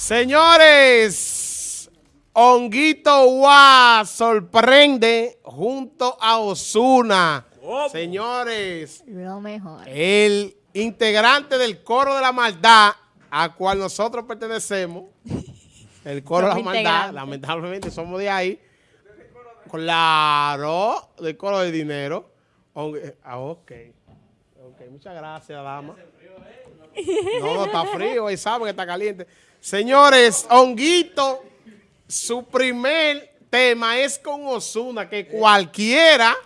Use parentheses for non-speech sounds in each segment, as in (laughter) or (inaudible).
Señores, Honguito Wa sorprende junto a Osuna. Señores, Lo mejor. el integrante del coro de la maldad a cual nosotros pertenecemos, el coro de la maldad, lamentablemente somos de ahí. Claro, del coro de dinero. Ah, ok. Ok, muchas gracias, dama. No, no está frío, ahí sabe que está caliente. Señores, Honguito, su primer tema es con Osuna, que cualquiera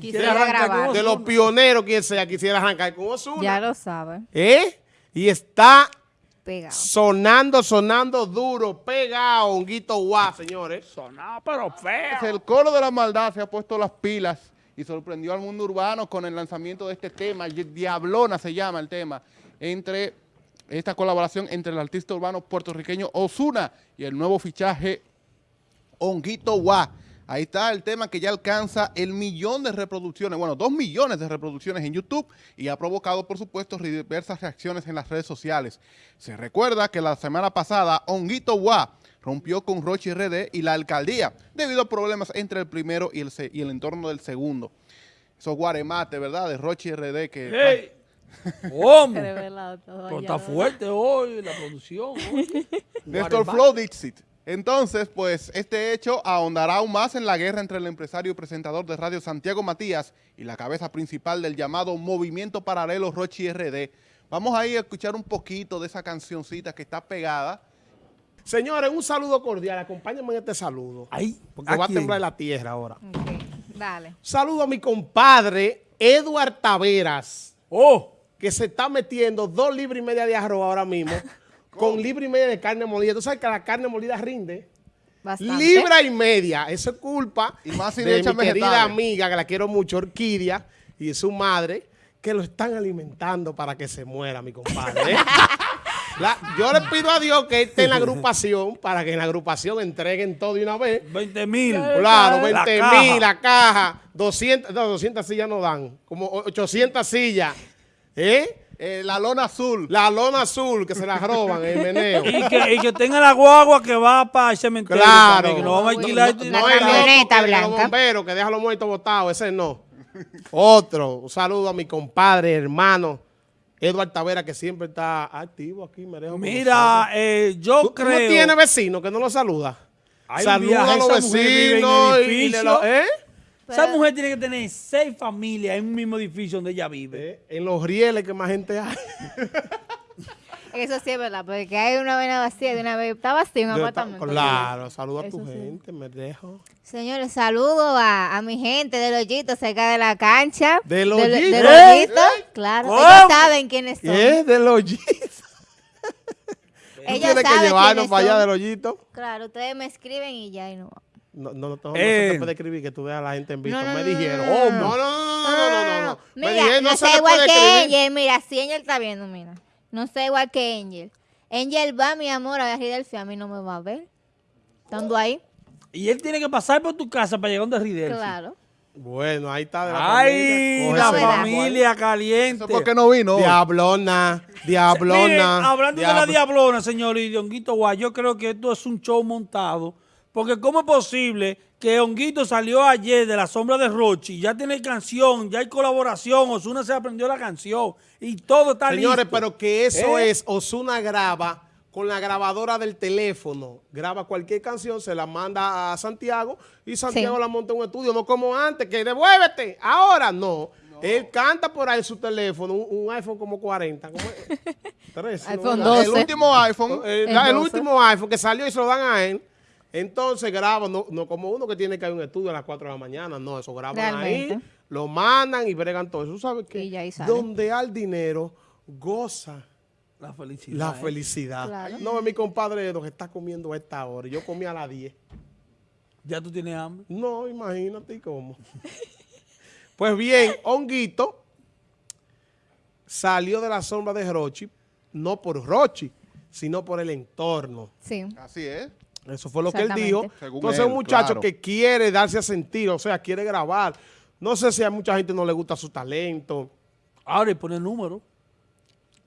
Quisiera arrancar de los pioneros, quien sea, quisiera arrancar con Osuna. Ya lo saben. ¿Eh? Y está Pegado. sonando, sonando duro, pegado, Honguito Guá, señores. Sonaba pero feo. El coro de la maldad se ha puesto las pilas y sorprendió al mundo urbano con el lanzamiento de este tema, Diablona se llama el tema, entre esta colaboración entre el artista urbano puertorriqueño Osuna y el nuevo fichaje Honguito Guá. Ahí está el tema que ya alcanza el millón de reproducciones, bueno, dos millones de reproducciones en YouTube y ha provocado, por supuesto, diversas reacciones en las redes sociales. Se recuerda que la semana pasada Honguito Guá rompió con Rochi RD y la alcaldía debido a problemas entre el primero y el, se- y el entorno del segundo. Esos guaremates, ¿verdad? De Rochi RD que... ¡Ey! ¿Cómo? Revelado todo Pero está fuerte hoy la producción. oye. (laughs) Néstor Guaremate. Flow Dixit. Entonces, pues, este hecho ahondará aún más en la guerra entre el empresario y presentador de radio Santiago Matías y la cabeza principal del llamado Movimiento Paralelo Rochi RD. Vamos ahí a escuchar un poquito de esa cancioncita que está pegada. Señores, un saludo cordial, acompáñenme en este saludo. Ay, Porque ¿a va a temblar la tierra ahora. Ok, Dale. Saludo a mi compadre Eduard Taveras, Oh, que se está metiendo dos libras y media de arroz ahora mismo, (laughs) con libra y media de carne molida. Tú sabes que la carne molida rinde. Bastante. Libra y media. Eso es culpa Y más si de mi querida amiga, que la quiero mucho, Orquídea, y su madre, que lo están alimentando para que se muera, mi compadre. (laughs) La- yo le pido a Dios que esté en la (laughs) agrupación para que en la agrupación entreguen todo de una vez. 20 mil. Claro, 20 caja. mil, la caja, 200, no, 200 sillas no dan, como 800 sillas. ¿Eh? Eh, la lona azul. La lona azul que se la roban en el meneo. Y que, y que tenga la guagua que va para el cementerio. Claro. también, que nos vamos a alquilar. La No es camioneta otro que blanca. Los bomberos que dejan los muertos botados, ese no. Otro, un saludo a mi compadre, hermano, Eduardo Tavera, que siempre está activo aquí. Me dejo Mira, eh, yo ¿Tú, tú creo... no tienes vecino que no lo saluda? Saluda a los vecinos y- le lo- ¿eh? Esa mujer tiene que tener seis familias en un mismo edificio donde ella vive. Eh, En los rieles que más gente hay. (laughs) Eso sí es verdad, porque hay una vena vacía de una vez. Está vacío un apartamento. Claro, saludo a tu gente, me dejo. Señores, saludo a, a mi gente de Lollito, cerca de la cancha. ¿De Lollito? Claro. Ellos saben quiénes son. Es de Ellos tienen que llevarnos para allá de Lollito. Claro, ustedes me escriben y ya, y no no, no, no, eh. no, se te puede escribir que tú veas a la gente en visto. me dijeron, oh, no, no, no, no, no, no, no. Mira, me dijeron, no, se igual puede que escribir. ella, mira, si ella está viendo, mira. No sé igual que Angel. Angel va, mi amor, a Ridelfi. A mí no me va a ver. Estando ahí. Y él tiene que pasar por tu casa para llegar donde Ridelfi. Claro. Bueno, ahí está de la Ay, familia. la familia caliente. ¿Eso por qué no vino? Diablona, diablona. Miren, hablando de la diablo- diablona, señor, y de Honguito Guay, yo creo que esto es un show montado. Porque ¿cómo es posible que Honguito salió ayer de la sombra de Rochi? Ya tiene canción, ya hay colaboración, Osuna se aprendió la canción y todo está Señores, listo. pero que eso ¿Eh? es, Osuna graba con la grabadora del teléfono, graba cualquier canción, se la manda a Santiago y Santiago Sí. la monta en un estudio, no como antes, que devuélvete, ahora no. Él canta por ahí su teléfono, un, un iPhone como 40, ¿cómo es? (laughs) 13, iPhone ¿no? 12. El último iPhone. El el 12. último iPhone que salió y se lo dan a él. Entonces graba, no, no como uno que tiene que ir a un estudio a las 4 de la mañana, no, eso graban ahí, lo mandan y bregan todo eso. ¿Tú sabes qué? Y ya ahí sale. Donde al dinero goza la felicidad. la ¿eh? felicidad. Claro. No, mi compadre nos está comiendo a esta hora. Yo comí a las 10. Ya tú tienes hambre. No, imagínate cómo. (laughs) pues bien, Honguito salió de la sombra de Rochi, no por Rochi, sino por el entorno. Sí. Así es. Eso fue lo que él dijo. Según Entonces, él, un muchacho claro. que quiere darse a sentir, o sea, quiere grabar. No sé si a mucha gente no le gusta su talento. Ahora y pone número.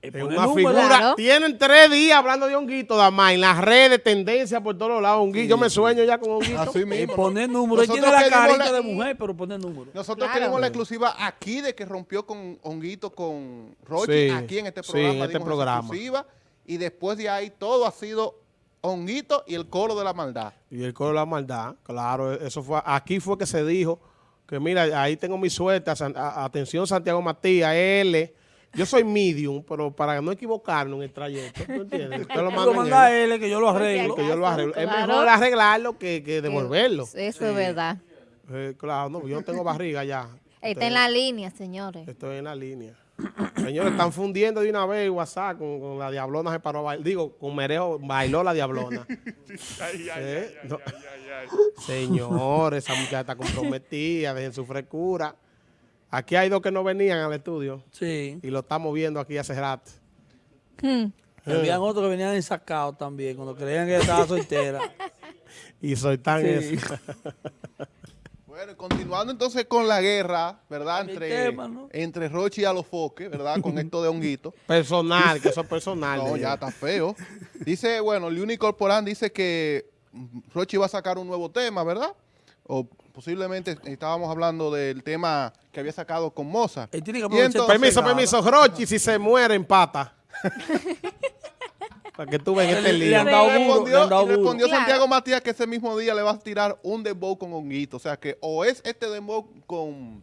Es una número. figura. Claro. Tienen tres días hablando de honguito, Damás, en las redes, tendencia por todos lados. Honguito. Yo me sueño ya con honguito. Así mismo. poner número. Él tiene la carita la- de mujer, pero poner número. Nosotros Claro. queremos la exclusiva aquí de que rompió con Honguito, con Rochi, Sí, aquí en este sí, programa. en este programa. exclusiva, y después de ahí todo ha sido Honguito y el coro de la maldad. Y el coro de la maldad, claro, eso fue, aquí fue que se dijo que mira, ahí tengo mi suerte, a San- a- atención Santiago Matías, L, yo soy medium, pero para no equivocarnos en el trayecto, ¿tú entiendes? Usted lo manda manda a él, él, que yo lo arreglo. que yo lo arreglo. Es Claro. mejor arreglarlo que, que devolverlo. Eso es verdad. Eh, claro, no, yo no tengo barriga ya. Está en la línea, señores. Estoy en la línea. Señores, están fundiendo de una vez WhatsApp con, con la diablona se paró a bailar. Digo, con Mereo bailó la diablona. (laughs) Eh, no. Señores, esa muchacha está comprometida, dejen su frescura. Aquí hay dos que no venían al estudio Sí. y lo estamos viendo aquí hace rato. Hmm. Habían otros que venían ensacados también, cuando creían que estaba soltera. (laughs) Y soy tan Sí. eso. (laughs) Continuando entonces con la guerra, ¿verdad? Entre, tema, ¿no? entre Rochi y Alofoque, ¿verdad? Con (laughs) esto de Honguito. Personal, que eso es (laughs) personal. No, ya está feo. Dice, bueno, Liuni Corporán dice que Rochi va a sacar un nuevo tema, ¿verdad? O posiblemente estábamos hablando del tema que había sacado con Mozart. Él tiene que Y aprovechar entonces- Permiso, nada. permiso. Rochi, si se muere, empata. (laughs) Para que tú veas este le lío. han dado Y duro, le respondió, han dado respondió duro. Santiago Matías que ese mismo día le va a tirar un dembow con Honguito. O sea que o es este dembow con,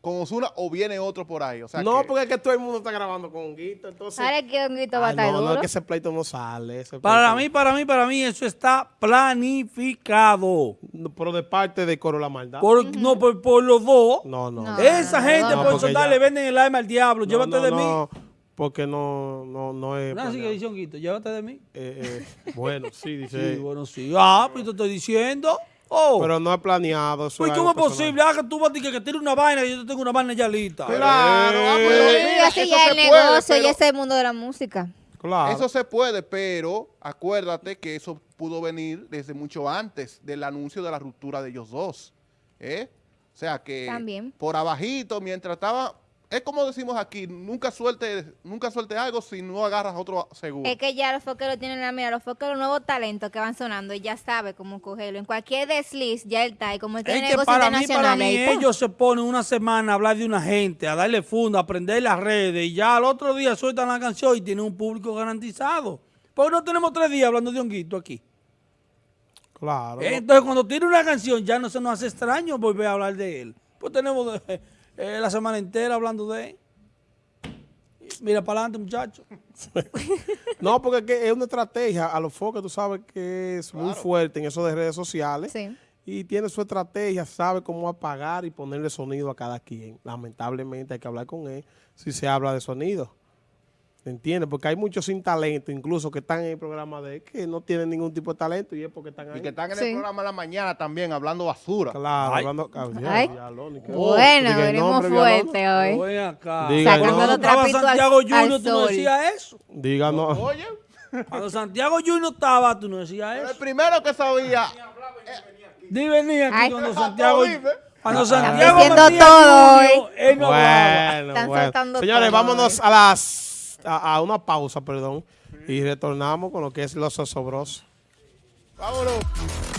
con Osuna o viene otro por ahí. O sea No, que- porque es que todo el mundo está grabando con honguito, entonces... ¿Sabes qué honguito va a Ay, estar no, no, es que ese pleito no sale. ese Para mí, para mí, para mí, eso está planificado. No, Pero de parte de Coro La Maldad. Por, No, por, por los dos. No, no. No. Esa gente no, por soltar ya- le venden el alma al diablo. No, Llévate no, de no, mí. Porque no, no, no es... Así que dice Honguito, llévate de mí. Eh, eh, bueno, sí, (laughs) dice. Sí, bueno, sí. Ah, pues te estoy diciendo. Oh. Pero no es planeado. eso pues, es ¿cómo es posible? Ah, que tú vas a decir que tienes una vaina y yo te tengo una vaina ya lista. Claro, ah, pero Eh, mira, eso ya se el puede, negocio, pero- ya es el mundo de la música. Claro. Eso se puede, pero acuérdate que eso pudo venir desde mucho antes del anuncio de la ruptura de ellos dos. ¿eh? O sea que También. por abajito, mientras estaba... Es como decimos aquí, nunca suelte, nunca suelte algo si no agarras otro seguro. Es que ya los foqueros tienen la mira, los foqueros, nuevos talentos que van sonando, y ya sabe cómo cogerlo. En cualquier desliz ya él está. Y como él tiene Es que para mí, para mí, ellos se ponen una semana a hablar de una gente, a darle funda, a aprender las redes, y ya al otro día sueltan la canción y tienen un público garantizado. Porque no tenemos tres días hablando de Honguito aquí. Claro. Entonces, cuando tiene una canción, ya no se nos hace extraño volver a hablar de él. Pues tenemos de- eh, la semana entera hablando de él. Mira para adelante, muchachos. (laughs) No, porque es, que es una estrategia. A los focos tú sabes que es muy fuerte en eso de redes sociales. Sí. Y tiene su estrategia, sabe cómo apagar y ponerle sonido a cada quien. Lamentablemente hay que hablar con él si se habla de sonido. ¿Entiendes? Porque hay muchos sin talento, incluso que están en el programa de él, que no tienen ningún tipo de talento y es porque están ahí. Y que están en Sí. el programa de la mañana también hablando basura. Claro, Ay. hablando... Ay. Bueno, venimos fuerte hoy. Acá. Diga, Sacando los estaba trapitos al- Santiago al Junior, tú no decías eso. Díganos. (laughs) Oye, Cuando Santiago Junior estaba, tú no decías pero el eso. primero que sabía... Ni venía aquí Ay. cuando Santiago... Cuando Santiago Diciendo todo él no. Bueno, Están bueno. soltando Señores, todo vámonos a las a, una pausa, perdón, y retornamos con lo que es los osobrosos. Vámonos.